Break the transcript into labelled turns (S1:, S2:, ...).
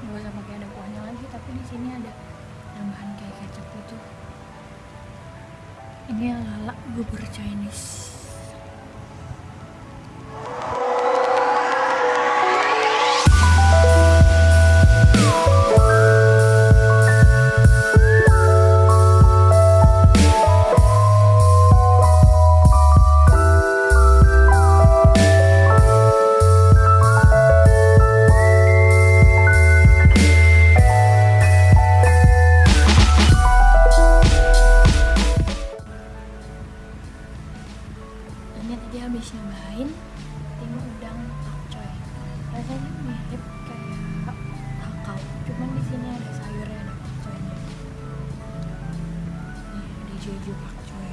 S1: nggak usah pakai ada kuahnya lagi tapi di sini ada tambahan kayak kecap itu ini yang lala bubur Chinese. ini tadi habis nyobain tim udang takcoy rasanya mirip kayak takau cuman di sini ada sayurnya ada takcoynya nih ada jeju takcoy